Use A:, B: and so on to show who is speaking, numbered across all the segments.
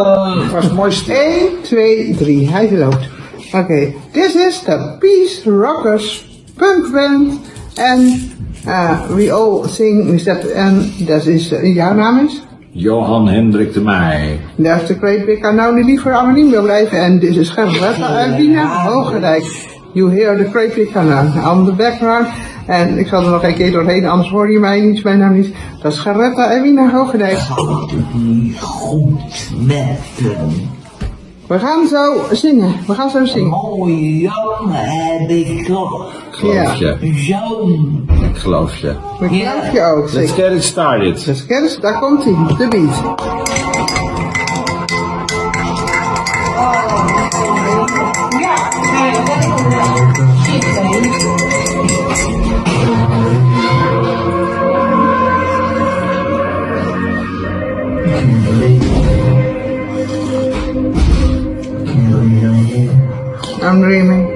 A: Het was mooi stil.
B: 1, 2, 3. Hij loopt. Oké. This is the Peace Rockers punk band. En uh, we all sing that. En dat is, uh, jouw naam is?
A: Johan Hendrik de Meij.
B: Is de Great Big Unknown die liever anoniem wil blijven. En dit is Gerberta uit Wiener Hoogerijk. You hear the Unknown on the background. En ik zal er nog een keer doorheen, anders hoor je mij niet, mijn naam niet. Dat is Geretta en Wiener Hoogendijk.
C: niet goed met hem.
B: We gaan zo zingen. We gaan zo zingen.
C: Mooie jongen heb ik toch.
A: Geloof je.
C: Zo'n.
A: Ik geloof je.
B: Dat geloof je ook,
A: Let's get it started.
B: Dus kennis, daar komt hij, de beat. I'm dreaming.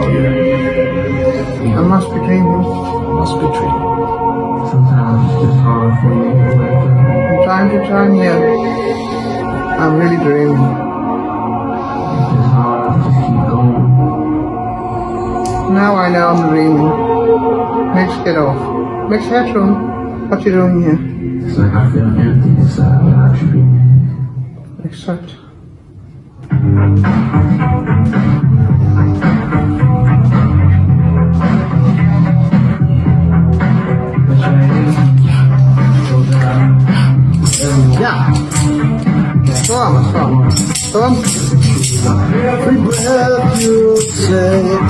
A: Oh yeah.
B: I must be dreaming.
A: I must be true.
C: Sometimes it's hard for me to wake up.
B: From time to time, yeah. I'm really dreaming.
C: It's hard to keep going.
B: Now I know I'm dreaming. Let's get off. Max Headroom, what you doing here?
C: It's like I feel empty inside without you.
B: Exact.
A: Every breath you take,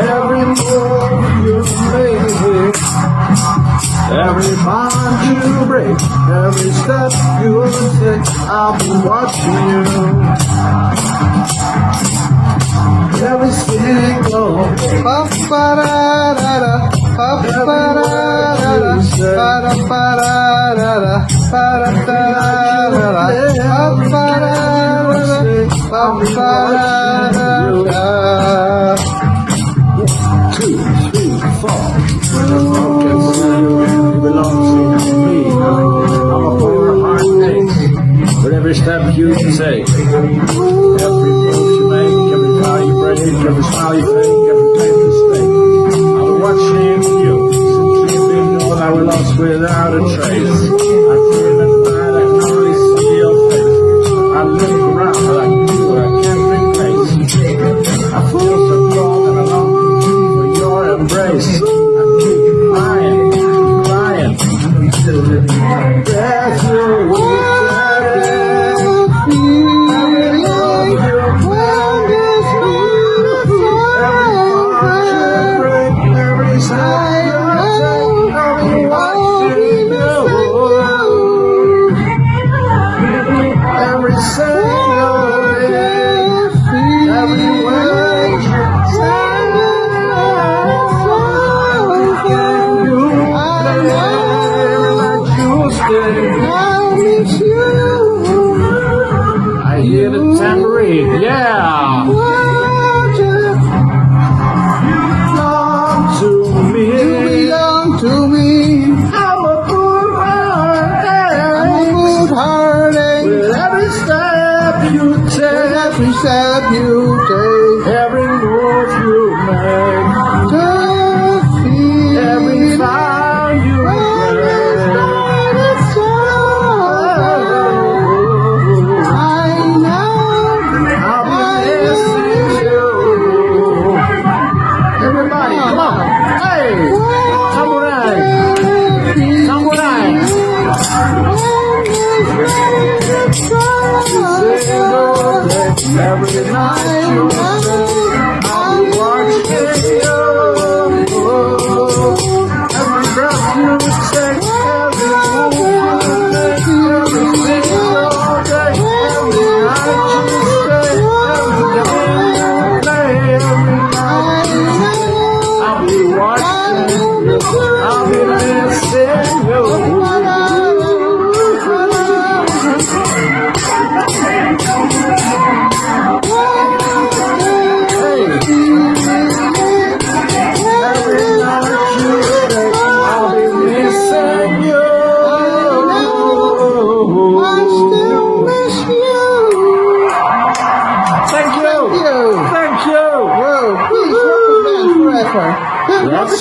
A: every move you make, every bond you break, Every step you take, I'll be watching you. Every single pa pa ra ra, da pa pa ra, da ra pa ra, pa ra ra ra, pa da ra ra. da pa pa da da da pa pa da da da. Two, three, four. of his life. beauty, every step you take.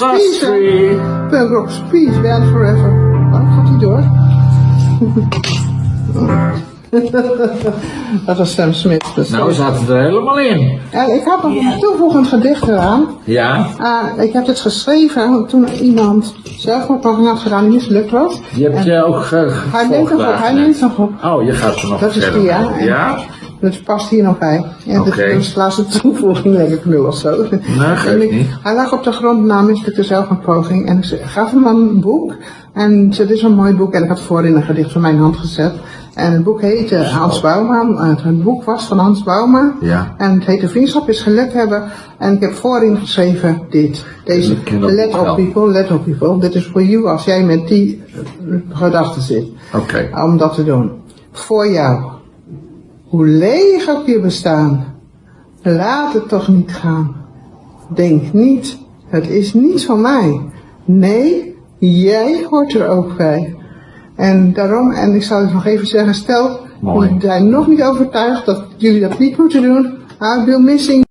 A: Us free.
B: Rock's Peace Forever. Waarom gaat hij door? dat was Sam Smith. Dus
A: Nou, zat het er helemaal in.
B: En ik had nog een toevoegend gedicht eraan.
A: Ja,
B: Ah, ik heb het geschreven toen iemand zelfmoordpoging had gedaan die mislukt was.
A: je hebt je ook ge
B: Hij neemt nog op, hij nog op.
A: Oh, je gaat er nog
B: Dat is die, ja. En
A: Ja?
B: Dat past hier nog bij. En
A: Oké.
B: dat is de laatste toevoeging, denk ik nu of zo.
A: geeft
B: ik-
A: niet.
B: Hij lag op de grond na mislukte zelfmoordpoging. En ik gaf hem een boek. En dit is een mooi boek. En ik had voorin een gedicht van mijn hand gezet. En het boek heette Hans Bouma. Het, het boek was van Hans Bouma.
A: Ja.
B: En het heette Vriendschap is geluk hebben. En ik heb voorin geschreven dit. Deze, let op people, let op people. Dit is voor you als jij met die gedachten zit
A: Oké.
B: om dat te doen. Voor jou. Hoe leeg ook je bestaan. Laat het toch niet gaan. Denk niet, het is niet van mij. Nee, jij hoort er ook bij. En daarom, en ik zal het nog even zeggen, stel, jullie zijn nog niet overtuigd dat jullie dat niet moeten doen. I'll be missing